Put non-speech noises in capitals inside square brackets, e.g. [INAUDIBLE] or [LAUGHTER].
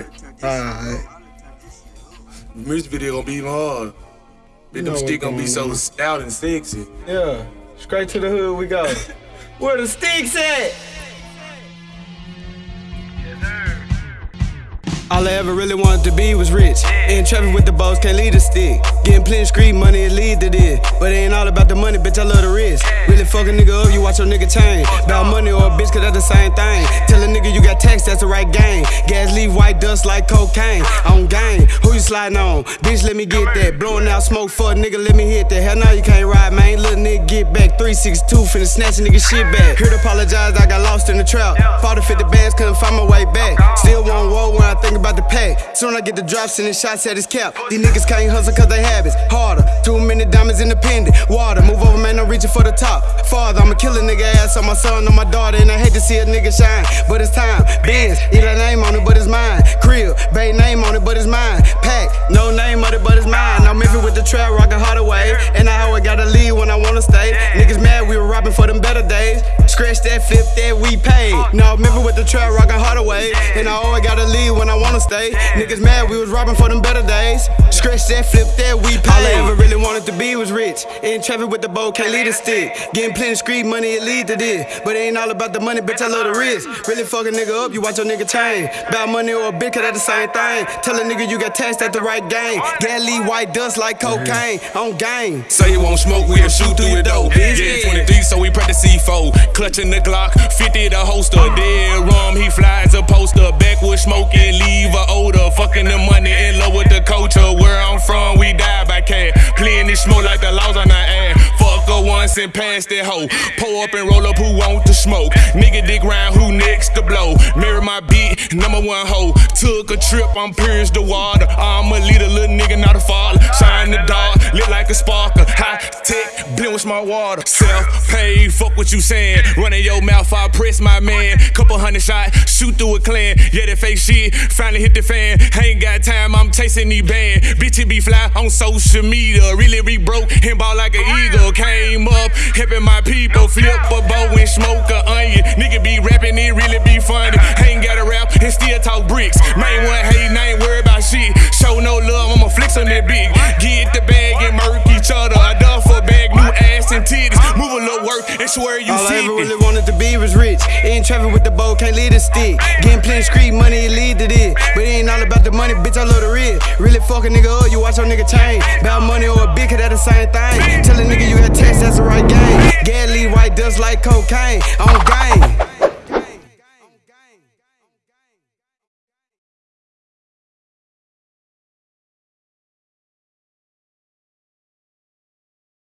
cut. Alright. Music video gonna be even harder. Then them stick what gonna be so stout and sexy. Yeah. Straight to the hood we go. [LAUGHS] Where the sticks at? All I ever really wanted to be was rich. In traffic with the boss, can't lead a stick. Getting plenty street money, it lead to this. But it ain't all about the money, bitch, I love the risk. Really fuck a nigga up, you watch your nigga change. About money or a bitch, cause that's the same thing. Tell a nigga you got tax, that's the right game. Gas leave white dust like cocaine. On game, who you sliding on? Bitch, let me get that. Blowing out smoke for a nigga, let me hit that. Hell no, you can't ride, man. Little nigga, get back. 362, finna snatch a nigga shit back. Heard apologize, I got lost in the trap. Fought the 50 bands, couldn't find my way back. Still want war when I think about the pack. Soon I get the drops and the shots at his cap. These niggas can't hustle cause they habits. Harder, too many diamonds independent. Water, move over, man, I'm reaching for the top. Father, I'ma kill a nigga ass on my son, on my daughter, and I hate to see a nigga shine. But it's time. Benz, a name on it, but it's mine. Crib, bay name on it, but it's mine. The trap, rockin' Hardaway. And I always gotta leave when I wanna stay. Niggas mad, we were robbing for them better days. Scratch that, flip that, we paid. No, Memphis with the trap, rockin' Hardaway. And I always gotta leave when I wanna stay. Niggas mad, we was robbing for them better days. Scratch that, flip that, we paid. All I ever really wanted to be was rich. In traffic with the bow, can't lead a stick. Getting plenty street money, it lead to this. But it ain't all about the money, bitch, I love the risk. Really fuck a nigga up, you watch your nigga change. About money or a bitch, cause that's the same thing. Tell a nigga you got taxed at the right game. Leave white dust like cocaine. On game. Say you won't smoke, we'll shoot through your door. Yeah, 23, so we practice C4. Clutching the Glock, 50 the holster. Dead rum, he flies a poster. Backwood smoking, leave a odor. Fucking the money in love with the culture. Where I'm from, we die by cash. Clean this smoke like the laws on our ass. Fuck her once and pass that hoe. Pull up and roll up, who want to smoke? Nigga dig round, who next to blow? Mirror my beat, number one hoe. Took a trip, I'm pierced the water. I'm a with smart water. Self paid, fuck what you saying. Running your mouth, I press my man. Couple hundred shot, shoot through a clan. Yeah, that fake shit finally hit the fan. Ain't got time, I'm chasing these band. Bitch, it be fly on social media. Really re broke and ball like an eagle. Came up, helping my people. Flip a bow and smoke a onion. Nigga be rapping, it really be funny. Ain't got a rap and still talk bricks. Main one hating, I little work and swear you All I ever really wanted to be was rich. In traffic with the bow, can't lead a stick. Getting plenty street money, it lead to this. But it ain't all about the money, bitch, I love the risk. Really fuck a nigga up, you watch your nigga change. About money or a bitch, cause that's the same thing. Tell a nigga you got tax, that's the right game. Gas leave white dust like cocaine. On game.